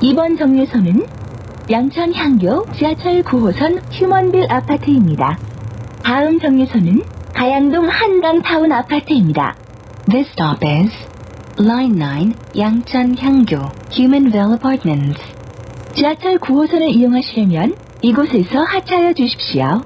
이번 정류소는 양천 향교 지하철 9호선 휴먼빌 아파트입니다. 다음 정류소는 가양동 한강타운 아파트입니다. This stop is Line 9 양천향교 Humanville Apartments. 지하철 9호선을 이용하시려면 이곳에서 하차하여 주십시오.